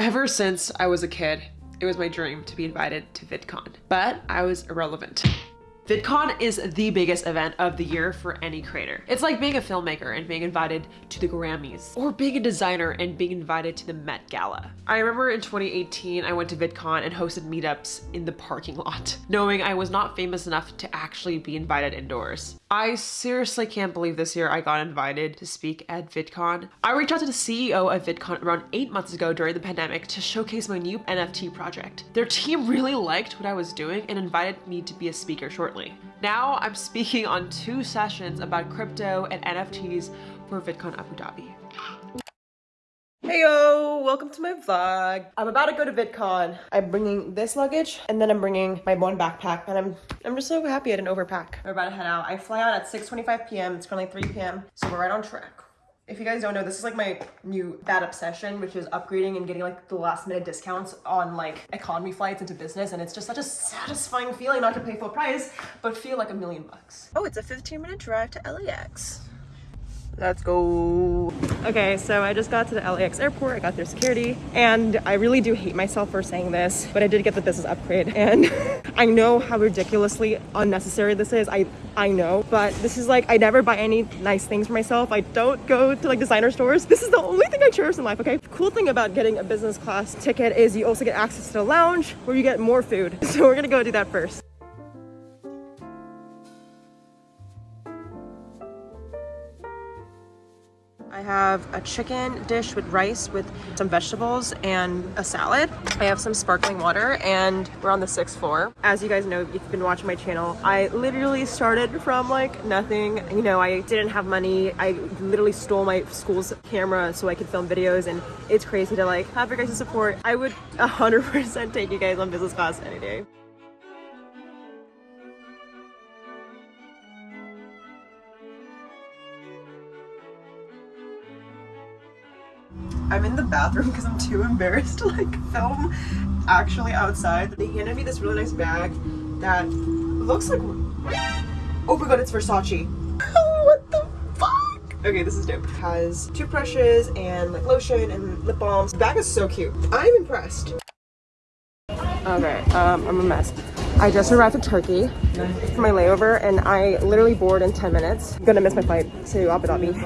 Ever since I was a kid, it was my dream to be invited to VidCon, but I was irrelevant. VidCon is the biggest event of the year for any creator. It's like being a filmmaker and being invited to the Grammys, or being a designer and being invited to the Met Gala. I remember in 2018, I went to VidCon and hosted meetups in the parking lot, knowing I was not famous enough to actually be invited indoors. I seriously can't believe this year I got invited to speak at VidCon. I reached out to the CEO of VidCon around eight months ago during the pandemic to showcase my new NFT project. Their team really liked what I was doing and invited me to be a speaker shortly shortly. Now I'm speaking on two sessions about crypto and NFTs for VidCon Abu Dhabi. Hey yo, welcome to my vlog. I'm about to go to VidCon. I'm bringing this luggage and then I'm bringing my one backpack and I'm I'm just so happy I didn't overpack. We're about to head out. I fly out at 6.25 p.m. It's currently 3 p.m. So we're right on track. If you guys don't know, this is like my new bad obsession, which is upgrading and getting like the last minute discounts on like economy flights into business. And it's just such a satisfying feeling not to pay full price, but feel like a million bucks. Oh, it's a 15 minute drive to LAX. Let's go. Okay, so I just got to the LAX airport. I got their security and I really do hate myself for saying this, but I did get the business upgrade and I know how ridiculously unnecessary this is. I I know, but this is like I never buy any nice things for myself. I don't go to like designer stores. This is the only thing I cherish in life, okay? Cool thing about getting a business class ticket is you also get access to the lounge where you get more food. So we're gonna go do that first. Have a chicken dish with rice with some vegetables and a salad. I have some sparkling water and we're on the sixth floor. As you guys know, if you've been watching my channel, I literally started from like nothing. You know, I didn't have money. I literally stole my school's camera so I could film videos and it's crazy to like have your guys' support. I would 100% take you guys on business class any day. I'm in the bathroom because I'm too embarrassed to like film actually outside. They handed me this really nice bag that looks like, oh my god, it's Versace. what the fuck? Okay, this is dope. It has toothbrushes and like lotion and lip balms. The bag is so cute. I'm impressed. Okay, um, I'm a mess. I just arrived in Turkey for my layover and I literally board in 10 minutes. I'm gonna miss my flight to Abu Dhabi.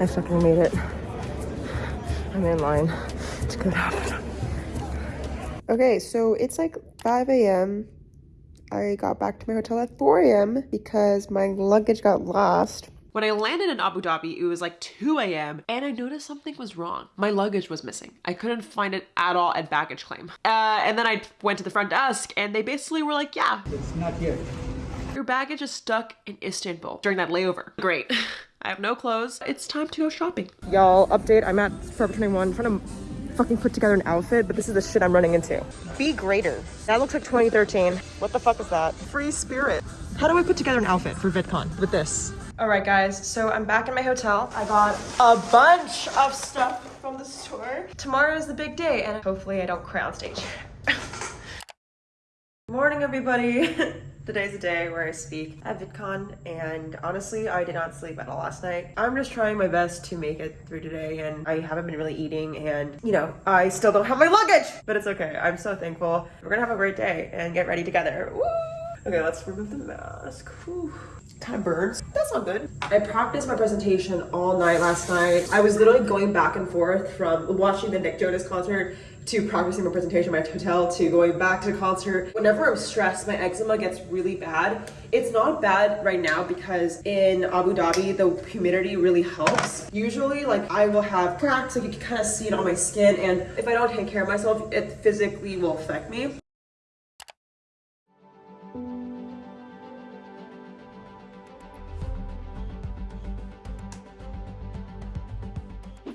I fucking made it. I'm in line to go to Okay, so it's like 5 a.m. I got back to my hotel at 4 a.m. because my luggage got lost. When I landed in Abu Dhabi, it was like 2 a.m. and I noticed something was wrong. My luggage was missing. I couldn't find it at all at baggage claim. Uh, and then I went to the front desk and they basically were like, yeah. It's not here. Your baggage is stuck in Istanbul during that layover. Great. I have no clothes. It's time to go shopping. Y'all, update. I'm at Forever 21 trying to fucking put together an outfit, but this is the shit I'm running into. Be greater. That looks like 2013. What the fuck is that? Free spirit. How do I put together an outfit for VidCon with this? All right, guys, so I'm back in my hotel. I got a bunch of stuff from the store. Tomorrow is the big day, and hopefully I don't cry on stage. Morning, everybody. Today's a day where I speak at VidCon, and honestly, I did not sleep at all last night. I'm just trying my best to make it through today, and I haven't been really eating, and you know, I still don't have my luggage, but it's okay. I'm so thankful. We're gonna have a great day and get ready together. Woo! Okay, let's remove the mask. Whew kind of burns. That's not good. I practiced my presentation all night last night. I was literally going back and forth from watching the Nick Jonas concert to practicing my presentation at my hotel to going back to the concert. Whenever I'm stressed, my eczema gets really bad. It's not bad right now because in Abu Dhabi, the humidity really helps. Usually, like I will have cracks, like you can kind of see it on my skin. And if I don't take care of myself, it physically will affect me.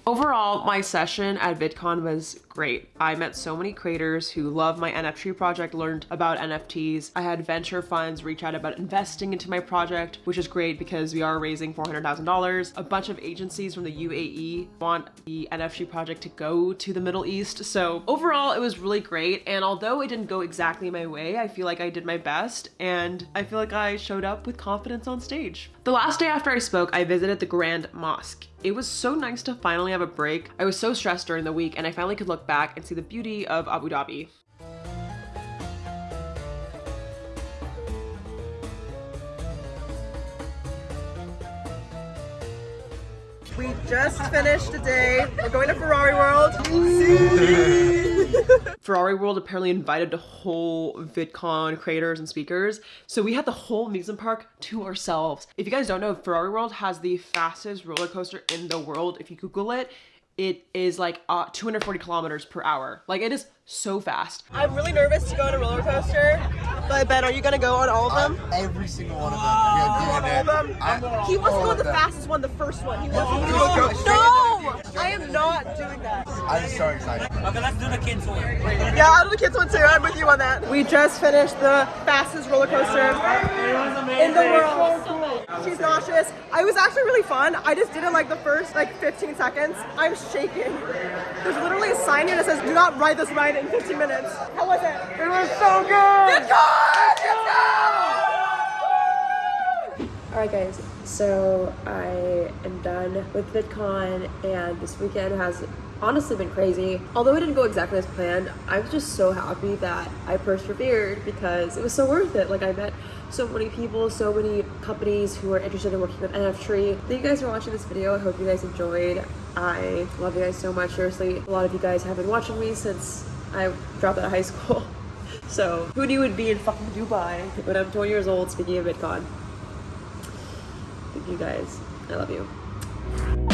Overall, my session at VidCon was great. I met so many creators who love my NFT project, learned about NFTs. I had venture funds reach out about investing into my project, which is great because we are raising $400,000. A bunch of agencies from the UAE want the NFT project to go to the Middle East. So overall, it was really great. And although it didn't go exactly my way, I feel like I did my best and I feel like I showed up with confidence on stage. The last day after I spoke, I visited the Grand Mosque. It was so nice to finally have a break. I was so stressed during the week and I finally could look back and see the beauty of Abu Dhabi. We just finished a day. We're going to Ferrari World. Ferrari World apparently invited the whole VidCon creators and speakers. So we had the whole amusement park to ourselves. If you guys don't know, Ferrari World has the fastest roller coaster in the world. If you Google it, it is like uh, 240 kilometers per hour. Like it is so fast. I'm really nervous to go on a roller coaster. But Ben, are you gonna go on all of them? Every single one of them. Yeah, all doing of them? I- He wants to go of the them. fastest one, the first one. He wants Oh, to just go. go No! I am not doing that. I'm so excited. Okay, let's do the kids one. Yeah, I'll do the kids one too. I'm with you on that. We just finished the fastest roller coaster in the world. She's nauseous. I was actually really fun. I just did it like the first like 15 seconds. I'm shaking. There's literally a sign here that says, "Do not ride this ride in 15 minutes." How was it? It was so good. It's good. Alright guys, so I am done with VidCon and this weekend has honestly been crazy. Although it didn't go exactly as planned, I was just so happy that I persevered because it was so worth it. Like I met so many people, so many companies who are interested in working with NFTree. Thank you guys for watching this video. I hope you guys enjoyed. I love you guys so much. Seriously, a lot of you guys have been watching me since I dropped out of high school. So who knew would be in fucking Dubai when I'm 20 years old speaking of VidCon. Thank you guys. I love you.